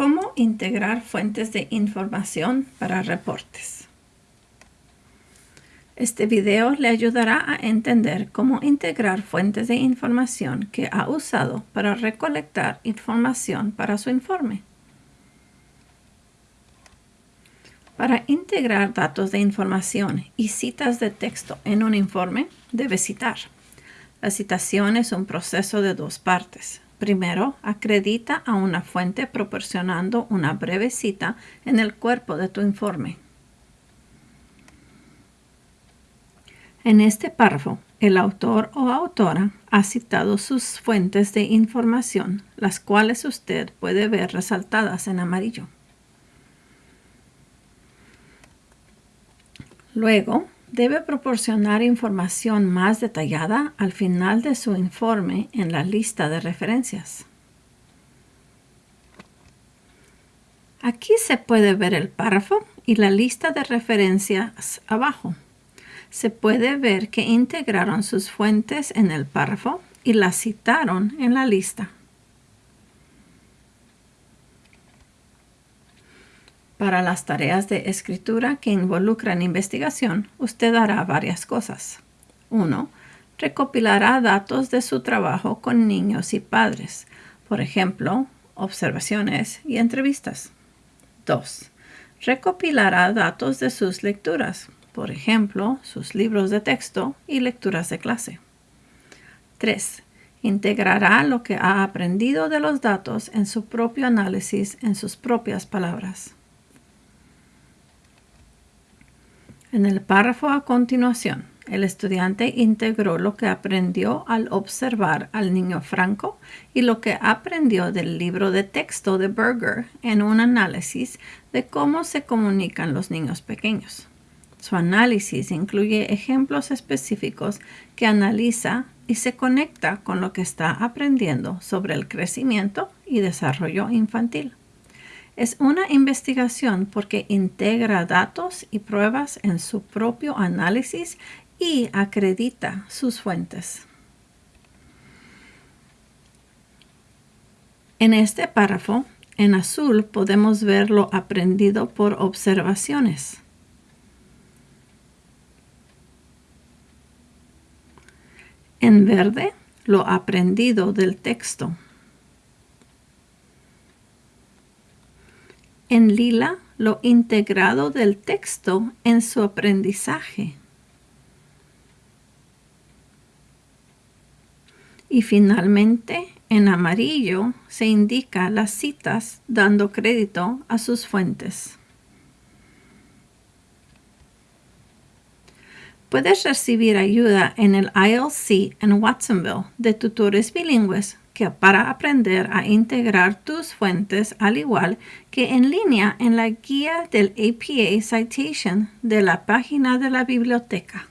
¿Cómo integrar fuentes de información para reportes? Este video le ayudará a entender cómo integrar fuentes de información que ha usado para recolectar información para su informe. Para integrar datos de información y citas de texto en un informe, debe citar. La citación es un proceso de dos partes. Primero, acredita a una fuente proporcionando una breve cita en el cuerpo de tu informe. En este párrafo, el autor o autora ha citado sus fuentes de información, las cuales usted puede ver resaltadas en amarillo. Luego, debe proporcionar información más detallada al final de su informe en la lista de referencias. Aquí se puede ver el párrafo y la lista de referencias abajo. Se puede ver que integraron sus fuentes en el párrafo y las citaron en la lista. Para las tareas de escritura que involucran investigación, usted hará varias cosas. 1. Recopilará datos de su trabajo con niños y padres, por ejemplo, observaciones y entrevistas. 2. Recopilará datos de sus lecturas, por ejemplo, sus libros de texto y lecturas de clase. 3. Integrará lo que ha aprendido de los datos en su propio análisis en sus propias palabras. En el párrafo a continuación, el estudiante integró lo que aprendió al observar al niño Franco y lo que aprendió del libro de texto de Berger en un análisis de cómo se comunican los niños pequeños. Su análisis incluye ejemplos específicos que analiza y se conecta con lo que está aprendiendo sobre el crecimiento y desarrollo infantil. Es una investigación porque integra datos y pruebas en su propio análisis y acredita sus fuentes. En este párrafo, en azul, podemos ver lo aprendido por observaciones. En verde, lo aprendido del texto. En lila lo integrado del texto en su aprendizaje. Y finalmente, en amarillo se indica las citas dando crédito a sus fuentes. Puedes recibir ayuda en el ILC en Watsonville de tutores bilingües para aprender a integrar tus fuentes al igual que en línea en la guía del APA Citation de la página de la biblioteca.